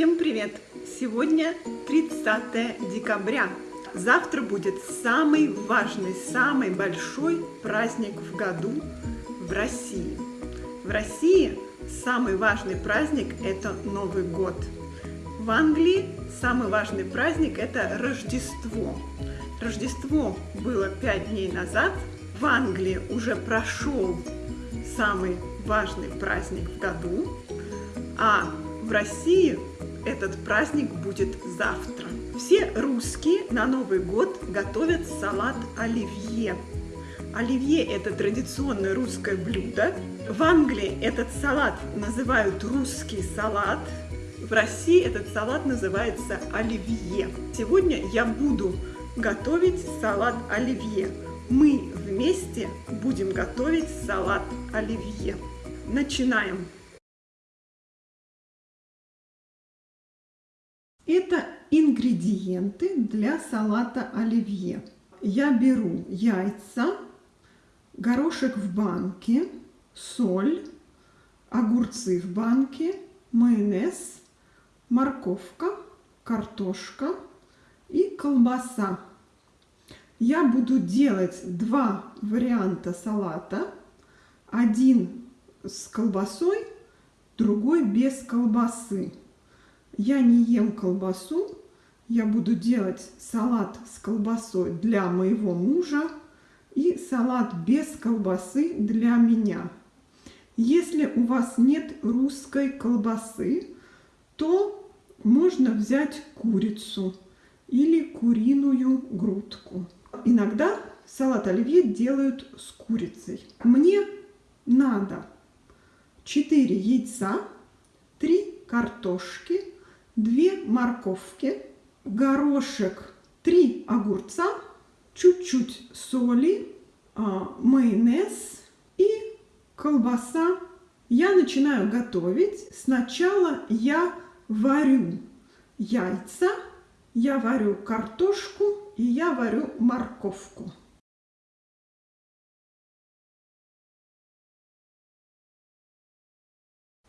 Всем привет! Сегодня 30 декабря. Завтра будет самый важный, самый большой праздник в году в России. В России самый важный праздник – это Новый год. В Англии самый важный праздник – это Рождество. Рождество было пять дней назад. В Англии уже прошел самый важный праздник в году, а в России этот праздник будет завтра. Все русские на Новый год готовят салат оливье. Оливье – это традиционное русское блюдо. В Англии этот салат называют русский салат. В России этот салат называется оливье. Сегодня я буду готовить салат оливье. Мы вместе будем готовить салат оливье. Начинаем! Это ингредиенты для салата оливье. Я беру яйца, горошек в банке, соль, огурцы в банке, майонез, морковка, картошка и колбаса. Я буду делать два варианта салата. Один с колбасой, другой без колбасы. Я не ем колбасу, я буду делать салат с колбасой для моего мужа и салат без колбасы для меня. Если у вас нет русской колбасы, то можно взять курицу или куриную грудку. Иногда салат оливье делают с курицей. Мне надо 4 яйца, 3 картошки, 2 морковки, горошек, 3 огурца, чуть-чуть соли, а, майонез и колбаса. Я начинаю готовить. Сначала я варю яйца, я варю картошку и я варю морковку.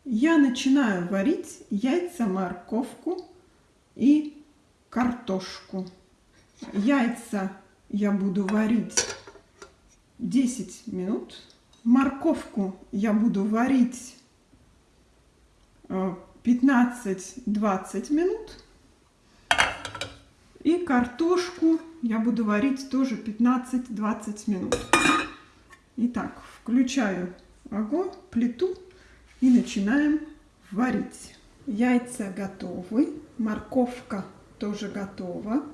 Я начинаю варить яйца, морковку и картошку. Яйца я буду варить 10 минут. Морковку я буду варить 15-20 э, минут. И картошку я буду варить тоже 15-20 минут. Итак, включаю огонь, плиту и начинаем варить. Яйца готовы, морковка тоже готова.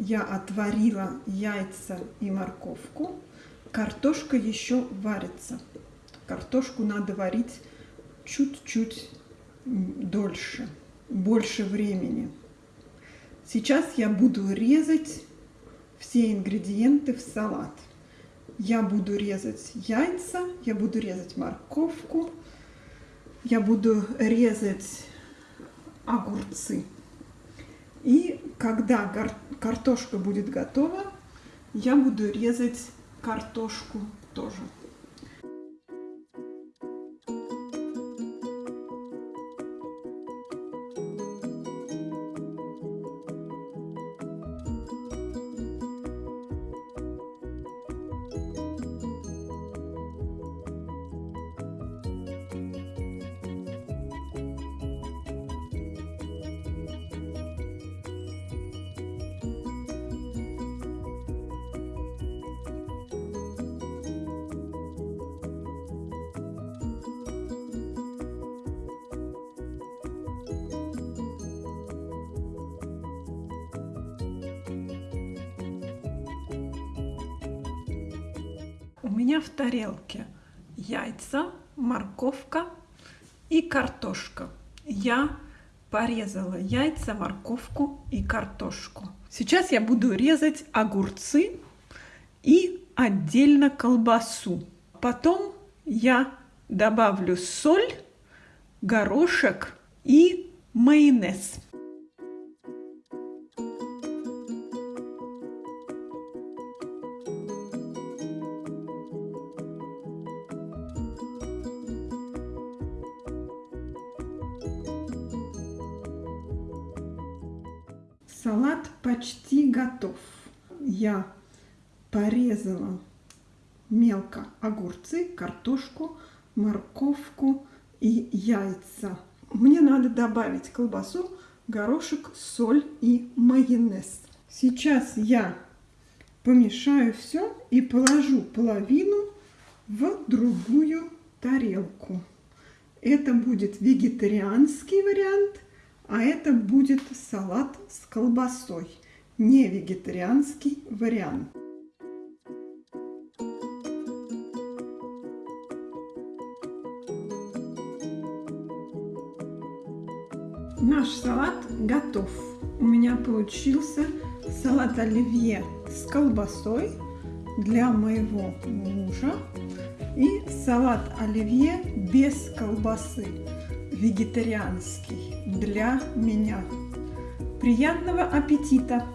Я отварила яйца и морковку. Картошка еще варится. Картошку надо варить чуть-чуть дольше, больше времени. Сейчас я буду резать все ингредиенты в салат. Я буду резать яйца, я буду резать морковку, я буду резать огурцы. И когда картошка будет готова, я буду резать картошку тоже. Меня в тарелке яйца, морковка и картошка. Я порезала яйца, морковку и картошку. Сейчас я буду резать огурцы и отдельно колбасу. Потом я добавлю соль, горошек и майонез. Салат почти готов. Я порезала мелко огурцы, картошку, морковку и яйца. Мне надо добавить колбасу, горошек, соль и майонез. Сейчас я помешаю все и положу половину в другую тарелку. Это будет вегетарианский вариант, а это будет салат с колбасой, не вегетарианский вариант. Наш салат готов. У меня получился салат оливье с колбасой для моего мужа и салат оливье без колбасы, вегетарианский для меня. Приятного аппетита!